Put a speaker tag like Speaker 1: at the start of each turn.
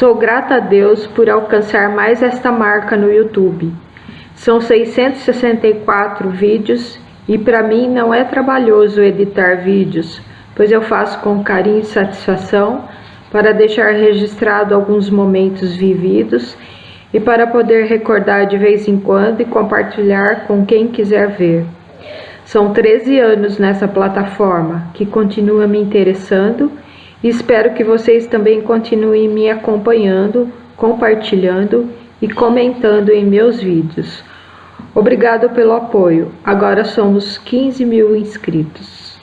Speaker 1: Sou grata a Deus por alcançar mais esta marca no YouTube. São 664 vídeos e para mim não é trabalhoso editar vídeos, pois eu faço com carinho e satisfação para deixar registrado alguns momentos vividos e para poder recordar de vez em quando e compartilhar com quem quiser ver. São 13 anos nessa plataforma que continua me interessando espero que vocês também continuem me acompanhando, compartilhando e comentando em meus vídeos. Obrigado pelo apoio. Agora somos 15 mil inscritos.